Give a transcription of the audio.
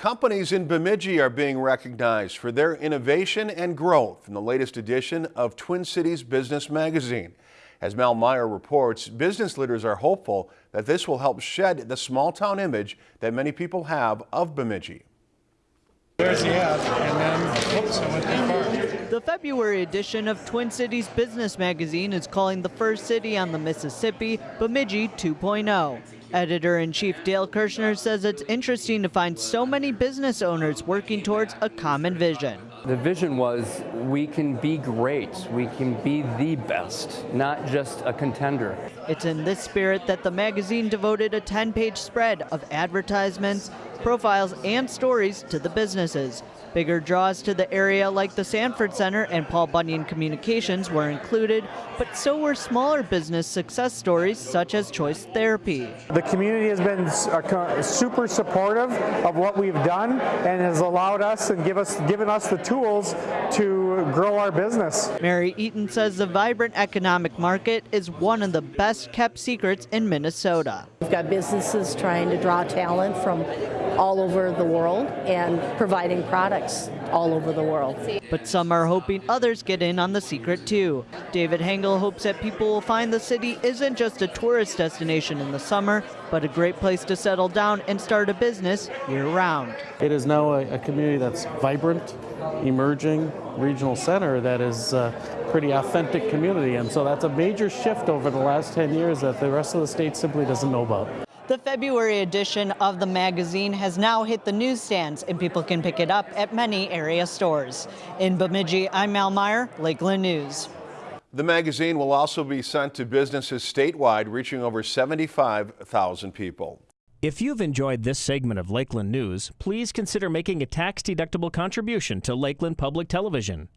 Companies in Bemidji are being recognized for their innovation and growth in the latest edition of Twin Cities Business Magazine. As Mel Meyer reports, business leaders are hopeful that this will help shed the small town image that many people have of Bemidji. There's the ad, and then, oops, I went too far. The February edition of Twin Cities Business Magazine is calling the first city on the Mississippi Bemidji 2.0. Editor in chief Dale Kurschner says it's interesting to find so many business owners working towards a common vision. The vision was we can be great, we can be the best, not just a contender. It's in this spirit that the magazine devoted a 10 page spread of advertisements, profiles, and stories to the businesses. Bigger draws to the area like the Sanford Center and Paul Bunyan Communications were included, but so were smaller business success stories such as Choice Therapy. The community has been uh, super supportive of what we've done and has allowed us and give us, given us the tools to grow our business. Mary Eaton says the vibrant economic market is one of the best kept secrets in Minnesota. We've got businesses trying to draw talent from all over the world and providing products all over the world. But some are hoping others get in on the secret too. David Hengel hopes that people will find the city isn't just a tourist destination in the summer, but a great place to settle down and start a business year round. It is now a, a community that's vibrant, emerging regional center that is a pretty authentic community and so that's a major shift over the last 10 years that the rest of the state simply doesn't know about. The February edition of the magazine has now hit the newsstands and people can pick it up at many area stores. In Bemidji, I'm Mal Meyer, Lakeland News. The magazine will also be sent to businesses statewide, reaching over 75,000 people. If you've enjoyed this segment of Lakeland News, please consider making a tax-deductible contribution to Lakeland Public Television.